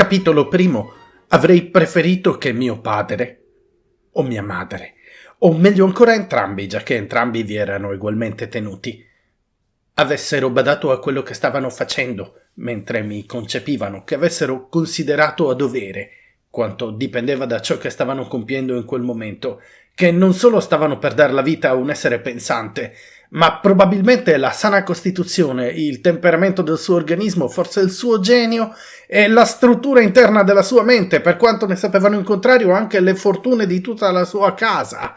Capitolo primo. Avrei preferito che mio padre o mia madre, o meglio ancora entrambi, già che entrambi vi erano ugualmente tenuti, avessero badato a quello che stavano facendo mentre mi concepivano, che avessero considerato a dovere quanto dipendeva da ciò che stavano compiendo in quel momento, che non solo stavano per dar la vita a un essere pensante, ma probabilmente la sana costituzione, il temperamento del suo organismo, forse il suo genio e la struttura interna della sua mente, per quanto ne sapevano in contrario anche le fortune di tutta la sua casa,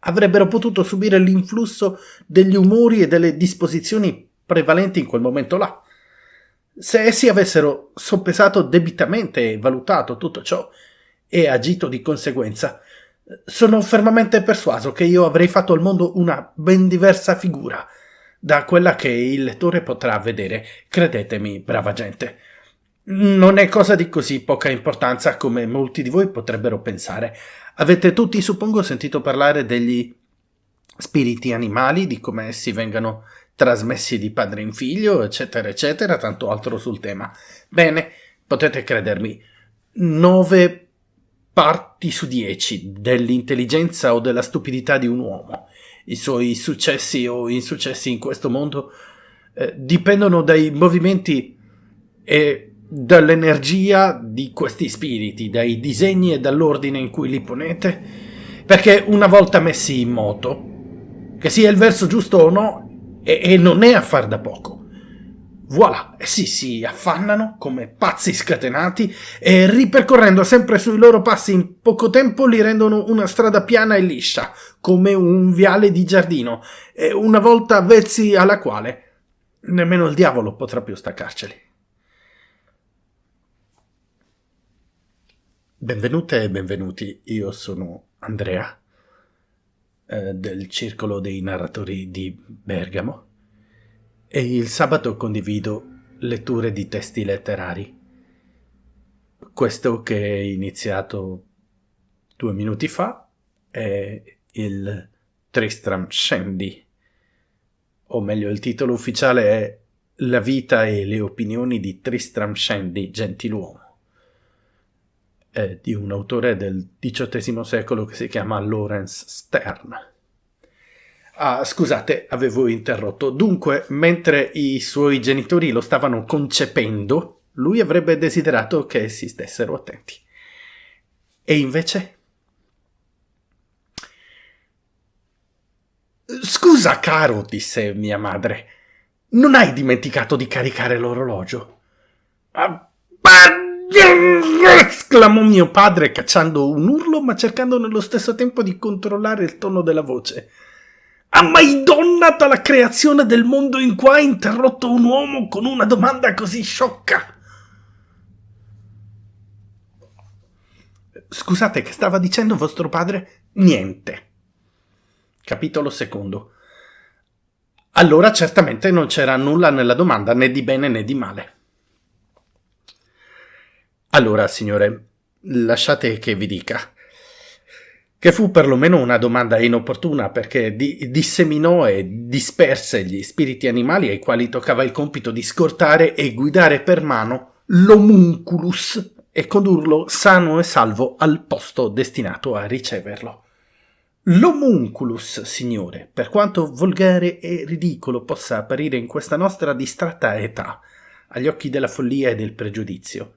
avrebbero potuto subire l'influsso degli umori e delle disposizioni prevalenti in quel momento là. Se essi avessero soppesato debitamente e valutato tutto ciò e agito di conseguenza, sono fermamente persuaso che io avrei fatto al mondo una ben diversa figura da quella che il lettore potrà vedere. Credetemi, brava gente. Non è cosa di così poca importanza come molti di voi potrebbero pensare. Avete tutti, suppongo, sentito parlare degli spiriti animali, di come essi vengano trasmessi di padre in figlio, eccetera, eccetera, tanto altro sul tema. Bene, potete credermi, nove parti su dieci dell'intelligenza o della stupidità di un uomo. I suoi successi o insuccessi in questo mondo eh, dipendono dai movimenti e dall'energia di questi spiriti, dai disegni e dall'ordine in cui li ponete, perché una volta messi in moto, che sia il verso giusto o no, e, e non è affar da poco. Voilà, essi si affannano come pazzi scatenati e ripercorrendo sempre sui loro passi in poco tempo li rendono una strada piana e liscia, come un viale di giardino, e una volta avvezzi alla quale nemmeno il diavolo potrà più staccarceli. Benvenute e benvenuti, io sono Andrea, eh, del Circolo dei Narratori di Bergamo e il sabato condivido letture di testi letterari. Questo che è iniziato due minuti fa è il Tristram Shandy, o meglio il titolo ufficiale è La vita e le opinioni di Tristram Shandy, gentiluomo, è di un autore del XVIII secolo che si chiama Lawrence Stern. Ah, scusate, avevo interrotto. Dunque, mentre i suoi genitori lo stavano concependo, lui avrebbe desiderato che si stessero attenti. E invece? Scusa, caro, disse mia madre. Non hai dimenticato di caricare l'orologio? Ah, esclamò mio padre cacciando un urlo ma cercando nello stesso tempo di controllare il tono della voce. Ha mai donnata la creazione del mondo in qua interrotto un uomo con una domanda così sciocca? Scusate, che stava dicendo vostro padre? Niente. Capitolo secondo. Allora certamente non c'era nulla nella domanda né di bene né di male. Allora, signore, lasciate che vi dica che fu perlomeno una domanda inopportuna perché di disseminò e disperse gli spiriti animali ai quali toccava il compito di scortare e guidare per mano l'omunculus e condurlo sano e salvo al posto destinato a riceverlo. L'omunculus, signore, per quanto volgare e ridicolo possa apparire in questa nostra distratta età, agli occhi della follia e del pregiudizio,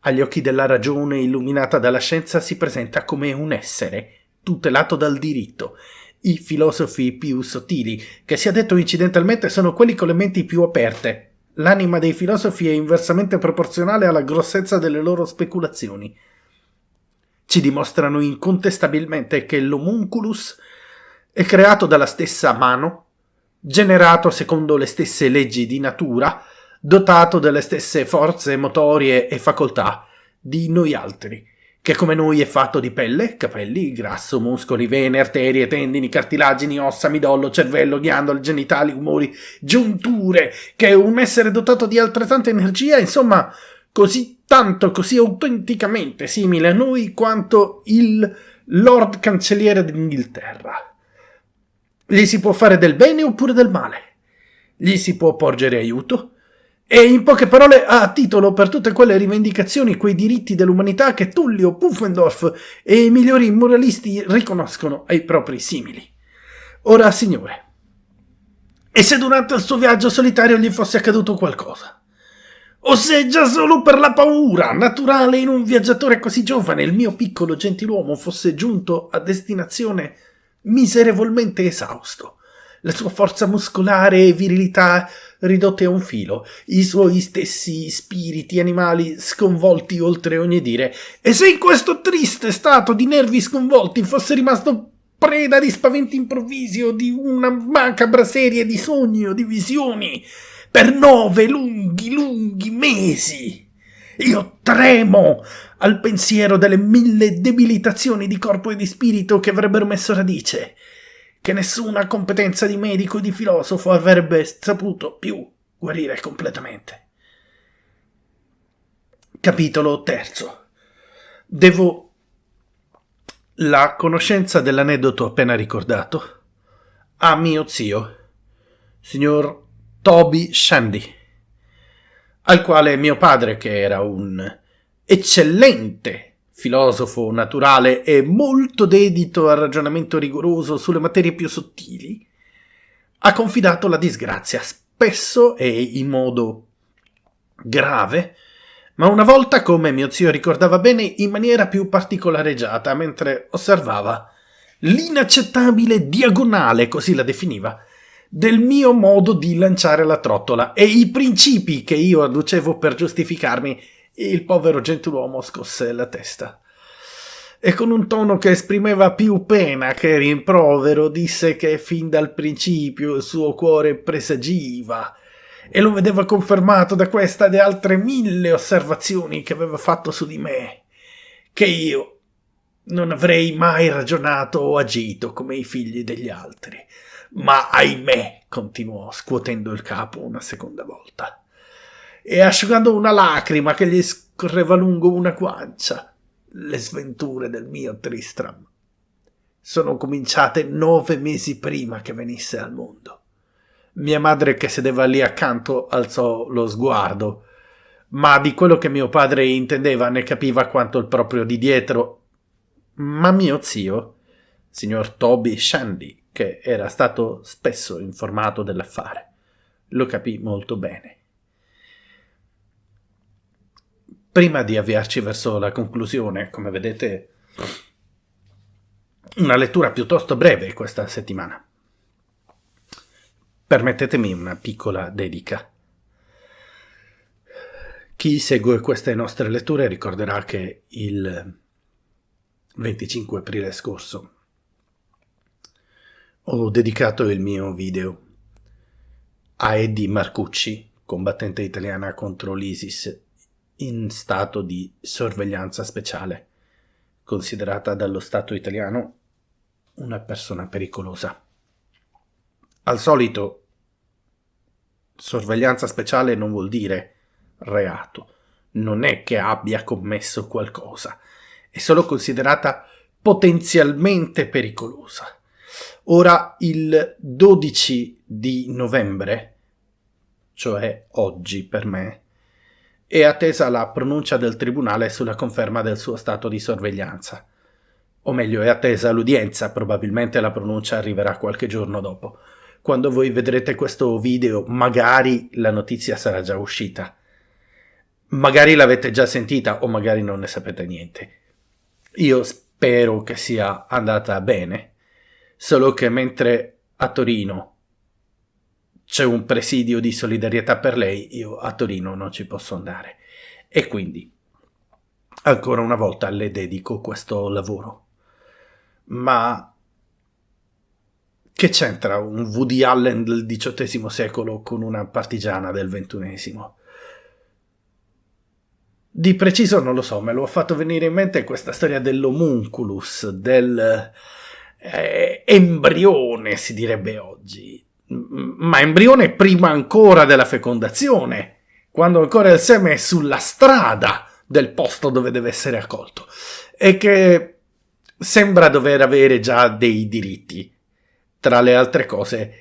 agli occhi della ragione illuminata dalla scienza si presenta come un essere, tutelato dal diritto. I filosofi più sottili, che sia detto incidentalmente, sono quelli con le menti più aperte. L'anima dei filosofi è inversamente proporzionale alla grossezza delle loro speculazioni. Ci dimostrano incontestabilmente che l'homunculus è creato dalla stessa mano, generato secondo le stesse leggi di natura, dotato delle stesse forze motorie e facoltà di noi altri, che come noi è fatto di pelle, capelli, grasso, muscoli, vene, arterie, tendini, cartilagini, ossa, midollo, cervello, ghiandole, genitali, umori, giunture, che è un essere dotato di altrettanta energia, insomma, così tanto, così autenticamente simile a noi quanto il Lord Cancelliere d'Inghilterra. Gli si può fare del bene oppure del male. Gli si può porgere aiuto, E in poche parole ha titolo per tutte quelle rivendicazioni, quei diritti dell'umanità che Tullio, Pufendorf e i migliori moralisti riconoscono ai propri simili. Ora, signore, e se durante il suo viaggio solitario gli fosse accaduto qualcosa? O se già solo per la paura naturale in un viaggiatore così giovane il mio piccolo gentiluomo fosse giunto a destinazione miserevolmente esausto, la sua forza muscolare e virilità ridotte a un filo, i suoi stessi spiriti animali sconvolti oltre ogni dire, e se in questo triste stato di nervi sconvolti fosse rimasto preda di spaventi improvvisi o di una macabra serie di sogni o di visioni, per nove lunghi, lunghi mesi. Io tremo al pensiero delle mille debilitazioni di corpo e di spirito che avrebbero messo radice che nessuna competenza di medico o di filosofo avrebbe saputo più guarire completamente. Capitolo terzo. Devo la conoscenza dell'aneddoto appena ricordato a mio zio, signor Toby Shandy, al quale mio padre, che era un eccellente filosofo naturale e molto dedito al ragionamento rigoroso sulle materie più sottili, ha confidato la disgrazia, spesso e in modo grave, ma una volta, come mio zio ricordava bene, in maniera più particolareggiata, mentre osservava l'inaccettabile diagonale, così la definiva, del mio modo di lanciare la trottola e i principi che io adducevo per giustificarmi il povero gentiluomo scosse la testa. E con un tono che esprimeva più pena che rimprovero disse che fin dal principio il suo cuore presagiva e lo vedeva confermato da questa e altre mille osservazioni che aveva fatto su di me, che io non avrei mai ragionato o agito come i figli degli altri. Ma ahimè, continuò scuotendo il capo una seconda volta e asciugando una lacrima che gli scorreva lungo una guancia. Le sventure del mio Tristram sono cominciate nove mesi prima che venisse al mondo. Mia madre che sedeva lì accanto alzò lo sguardo, ma di quello che mio padre intendeva ne capiva quanto il proprio di dietro. Ma mio zio, signor Toby Shandy, che era stato spesso informato dell'affare, lo capì molto bene. Prima di avviarci verso la conclusione, come vedete, una lettura piuttosto breve questa settimana. Permettetemi una piccola dedica. Chi segue queste nostre letture ricorderà che il 25 aprile scorso ho dedicato il mio video a Eddie Marcucci, combattente italiana contro l'ISIS in stato di sorveglianza speciale, considerata dallo Stato italiano una persona pericolosa. Al solito, sorveglianza speciale non vuol dire reato, non è che abbia commesso qualcosa, è solo considerata potenzialmente pericolosa. Ora, il 12 di novembre, cioè oggi per me, è attesa la pronuncia del tribunale sulla conferma del suo stato di sorveglianza. O meglio, è attesa l'udienza, probabilmente la pronuncia arriverà qualche giorno dopo. Quando voi vedrete questo video, magari la notizia sarà già uscita. Magari l'avete già sentita o magari non ne sapete niente. Io spero che sia andata bene, solo che mentre a Torino c'è un presidio di solidarietà per lei, io a Torino non ci posso andare. E quindi, ancora una volta, le dedico questo lavoro. Ma che c'entra un Woody Allen del XVIII secolo con una partigiana del XXI? Di preciso non lo so, me lo ha fatto venire in mente questa storia dell'homunculus, del eh, embrione, si direbbe oggi, ma embrione prima ancora della fecondazione, quando ancora il seme è sulla strada del posto dove deve essere accolto e che sembra dover avere già dei diritti. Tra le altre cose,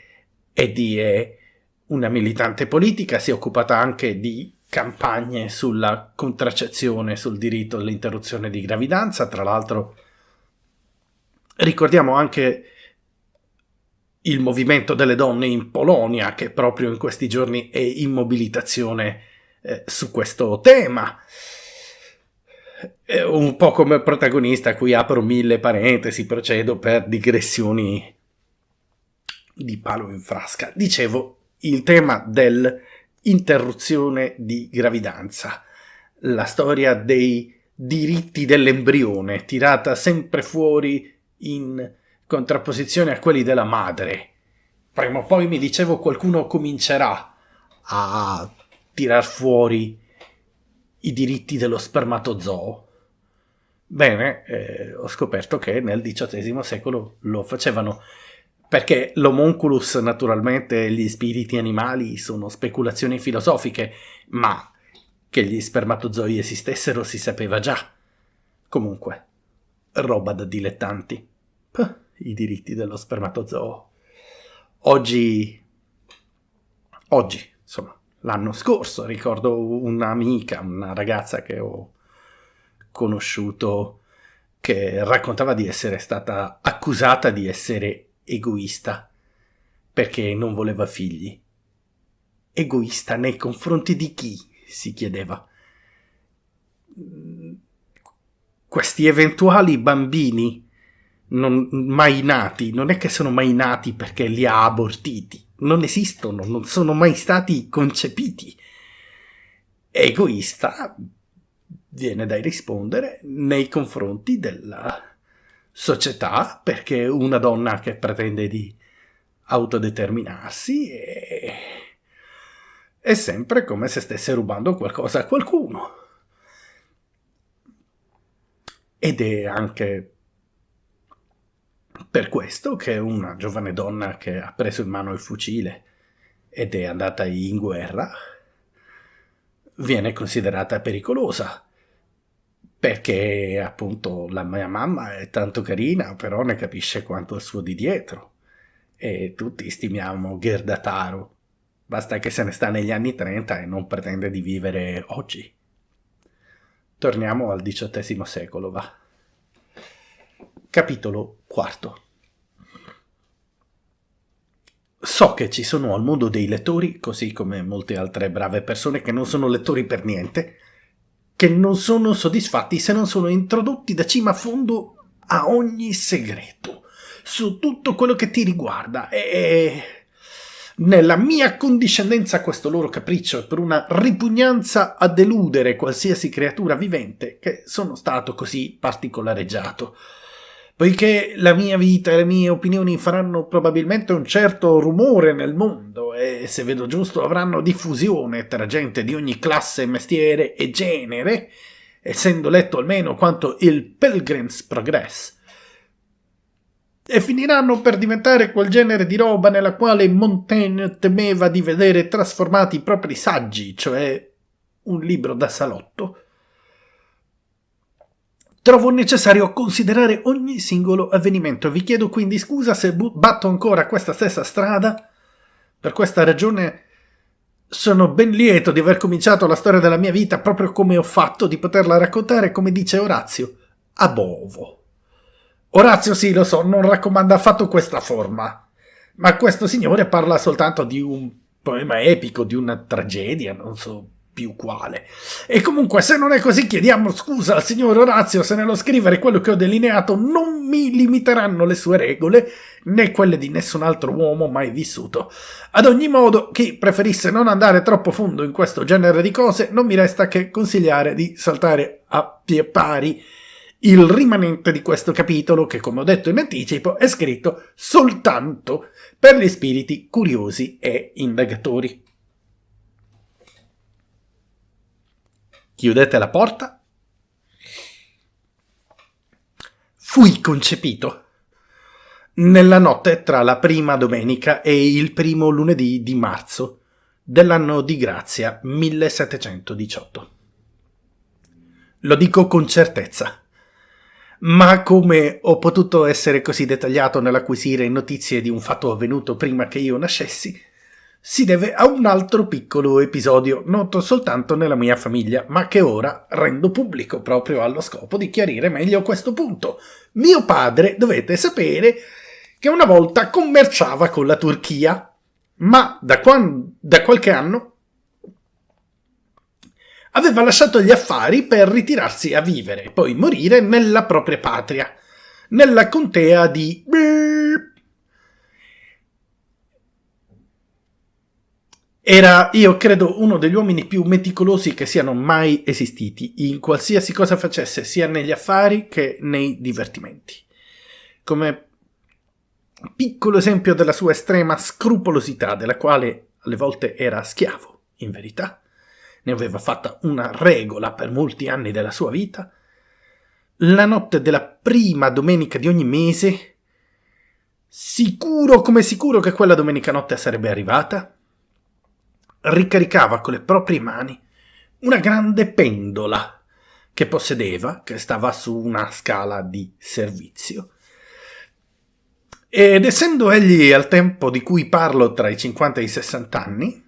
Eddie è una militante politica, si è occupata anche di campagne sulla contraccezione, sul diritto all'interruzione di gravidanza, tra l'altro ricordiamo anche il movimento delle donne in Polonia che proprio in questi giorni è in mobilitazione eh, su questo tema. È un po' come protagonista, qui apro mille parentesi, procedo per digressioni di palo in frasca. Dicevo, il tema dell'interruzione di gravidanza, la storia dei diritti dell'embrione, tirata sempre fuori in contrapposizione a quelli della madre. Prima o poi mi dicevo qualcuno comincerà a tirar fuori i diritti dello spermatozoo. Bene, eh, ho scoperto che nel XVIII secolo lo facevano perché l'homunculus, naturalmente, e gli spiriti animali sono speculazioni filosofiche, ma che gli spermatozoi esistessero si sapeva già. Comunque, roba da dilettanti. Puh, I diritti dello spermatozoo. Oggi... Oggi, insomma, l'anno scorso, ricordo un'amica, una ragazza che ho conosciuto che raccontava di essere stata accusata di essere egoista perché non voleva figli. Egoista nei confronti di chi? si chiedeva. Questi eventuali bambini non, mai nati, non è che sono mai nati perché li ha abortiti, non esistono, non sono mai stati concepiti. Egoista viene da rispondere nei confronti della società perché una donna che pretende di autodeterminarsi è, è sempre come se stesse rubando qualcosa a qualcuno. Ed è anche per questo che una giovane donna che ha preso in mano il fucile ed è andata in guerra viene considerata pericolosa perché appunto la mia mamma è tanto carina, però ne capisce quanto il suo di dietro. E tutti stimiamo Gerda Taro. Basta che se ne sta negli anni 30 e non pretende di vivere oggi. Torniamo al XVIII secolo, va. Capitolo IV. So che ci sono al mondo dei lettori, così come molte altre brave persone che non sono lettori per niente, che non sono soddisfatti se non sono introdotti da cima a fondo a ogni segreto, su tutto quello che ti riguarda e nella mia condiscendenza a questo loro capriccio e per una ripugnanza a deludere qualsiasi creatura vivente che sono stato così particolareggiato poiché la mia vita e le mie opinioni faranno probabilmente un certo rumore nel mondo e, se vedo giusto, avranno diffusione tra gente di ogni classe, mestiere e genere, essendo letto almeno quanto il Pilgrim's Progress, e finiranno per diventare quel genere di roba nella quale Montaigne temeva di vedere trasformati i propri saggi, cioè un libro da salotto, Trovo necessario considerare ogni singolo avvenimento. Vi chiedo quindi scusa se batto ancora questa stessa strada. Per questa ragione sono ben lieto di aver cominciato la storia della mia vita proprio come ho fatto, di poterla raccontare come dice Orazio, a bovo. Orazio sì, lo so, non raccomanda affatto questa forma, ma questo signore parla soltanto di un poema epico, di una tragedia, non so più quale. E comunque se non è così chiediamo scusa al signor Orazio se nello scrivere quello che ho delineato non mi limiteranno le sue regole né quelle di nessun altro uomo mai vissuto. Ad ogni modo, chi preferisse non andare troppo fondo in questo genere di cose non mi resta che consigliare di saltare a pie pari il rimanente di questo capitolo che, come ho detto in anticipo, è scritto soltanto per gli spiriti curiosi e indagatori. Chiudete la porta. Fui concepito nella notte tra la prima domenica e il primo lunedì di marzo dell'anno di grazia 1718. Lo dico con certezza, ma come ho potuto essere così dettagliato nell'acquisire notizie di un fatto avvenuto prima che io nascessi, si deve a un altro piccolo episodio noto soltanto nella mia famiglia, ma che ora rendo pubblico proprio allo scopo di chiarire meglio questo punto. Mio padre, dovete sapere, che una volta commerciava con la Turchia, ma da, quando, da qualche anno aveva lasciato gli affari per ritirarsi a vivere e poi morire nella propria patria, nella contea di Era, io credo, uno degli uomini più meticolosi che siano mai esistiti, in qualsiasi cosa facesse, sia negli affari che nei divertimenti. Come piccolo esempio della sua estrema scrupolosità, della quale alle volte era schiavo, in verità, ne aveva fatta una regola per molti anni della sua vita, la notte della prima domenica di ogni mese, sicuro come sicuro che quella domenica notte sarebbe arrivata, ricaricava con le proprie mani una grande pendola che possedeva, che stava su una scala di servizio. Ed essendo egli al tempo di cui parlo tra i 50 e i 60 anni,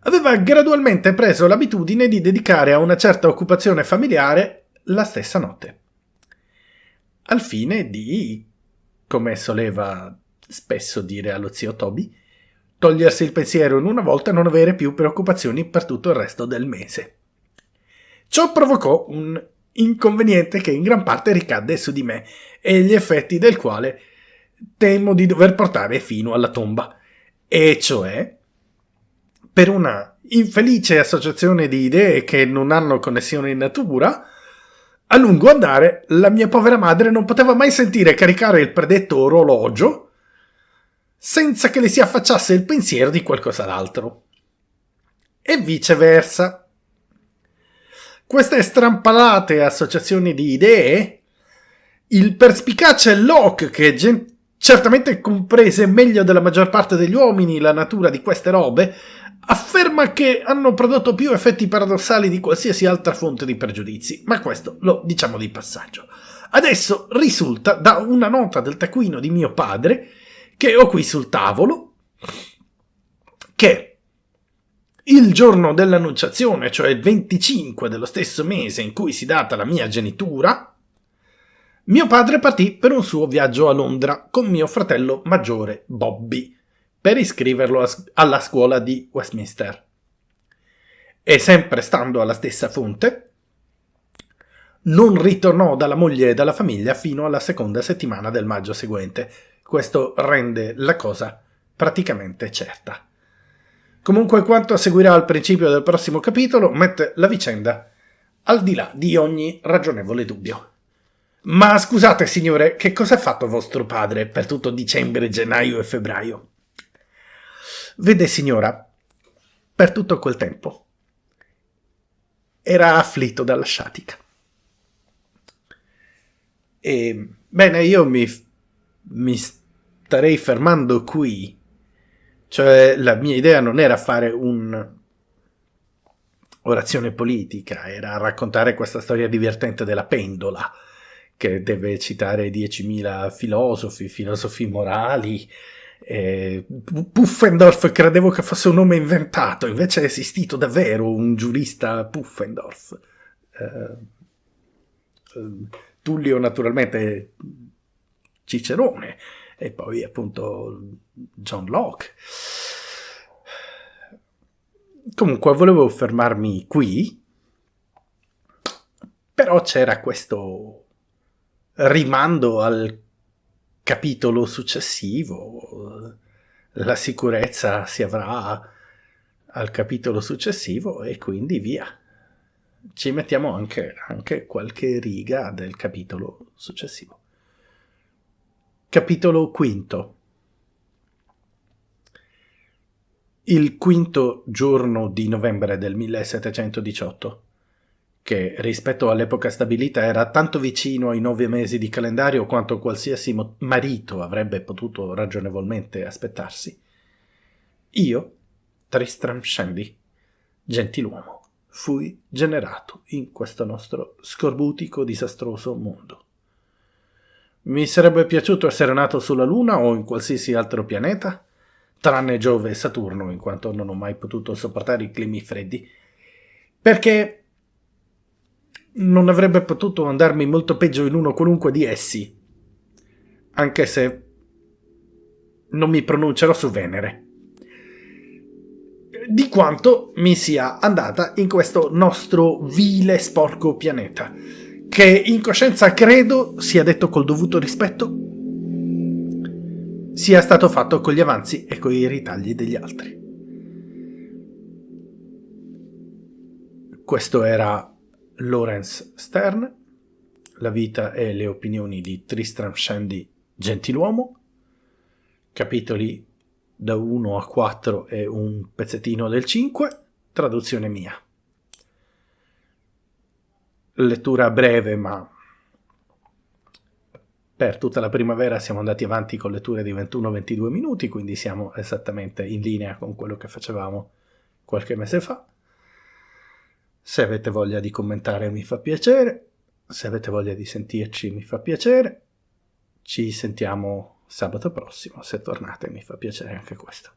aveva gradualmente preso l'abitudine di dedicare a una certa occupazione familiare la stessa notte, al fine di, come soleva spesso dire allo zio Toby, togliersi il pensiero in una volta e non avere più preoccupazioni per tutto il resto del mese. Ciò provocò un inconveniente che in gran parte ricadde su di me e gli effetti del quale temo di dover portare fino alla tomba, e cioè per una infelice associazione di idee che non hanno connessione in natura, a lungo andare la mia povera madre non poteva mai sentire caricare il predetto orologio senza che le si affacciasse il pensiero di qualcos'altro. E viceversa. Queste strampalate associazioni di idee, il perspicace Locke, che certamente comprese meglio della maggior parte degli uomini la natura di queste robe, afferma che hanno prodotto più effetti paradossali di qualsiasi altra fonte di pregiudizi, ma questo lo diciamo di passaggio. Adesso risulta da una nota del taccuino di mio padre che ho qui sul tavolo, che il giorno dell'annunciazione, cioè il 25 dello stesso mese in cui si data la mia genitura, mio padre partì per un suo viaggio a Londra con mio fratello maggiore Bobby per iscriverlo alla scuola di Westminster. E sempre stando alla stessa fonte, non ritornò dalla moglie e dalla famiglia fino alla seconda settimana del maggio seguente, questo rende la cosa praticamente certa. Comunque quanto seguirà al principio del prossimo capitolo mette la vicenda al di là di ogni ragionevole dubbio. Ma scusate signore, che cosa ha fatto vostro padre per tutto dicembre, gennaio e febbraio? Vede signora, per tutto quel tempo era afflitto dalla sciatica. E bene, io mi mi starei fermando qui. Cioè, la mia idea non era fare un orazione politica, era raccontare questa storia divertente della pendola, che deve citare 10.000 filosofi, filosofi morali. Eh, Puffendorf credevo che fosse un nome inventato, invece è esistito davvero un giurista Puffendorf. Eh, eh Tullio naturalmente Cicerone e poi appunto John Locke. Comunque volevo fermarmi qui, però c'era questo rimando al capitolo successivo, la sicurezza si avrà al capitolo successivo e quindi via. Ci mettiamo anche, anche qualche riga del capitolo successivo. Capitolo V Il quinto giorno di novembre del 1718, che rispetto all'epoca stabilita era tanto vicino ai nove mesi di calendario quanto qualsiasi marito avrebbe potuto ragionevolmente aspettarsi, io, Tristram Shandy, gentiluomo, fui generato in questo nostro scorbutico disastroso mondo. Mi sarebbe piaciuto essere nato sulla Luna o in qualsiasi altro pianeta, tranne Giove e Saturno, in quanto non ho mai potuto sopportare i climi freddi, perché non avrebbe potuto andarmi molto peggio in uno qualunque di essi, anche se non mi pronuncerò su Venere, di quanto mi sia andata in questo nostro vile sporco pianeta, che in coscienza credo, sia detto col dovuto rispetto, sia stato fatto con gli avanzi e con i ritagli degli altri. Questo era Lawrence Stern, La vita e le opinioni di Tristram Shandy Gentiluomo, capitoli da 1 a 4 e un pezzettino del 5, traduzione mia. Lettura breve, ma per tutta la primavera siamo andati avanti con letture di 21-22 minuti, quindi siamo esattamente in linea con quello che facevamo qualche mese fa. Se avete voglia di commentare mi fa piacere, se avete voglia di sentirci mi fa piacere. Ci sentiamo sabato prossimo, se tornate mi fa piacere anche questo.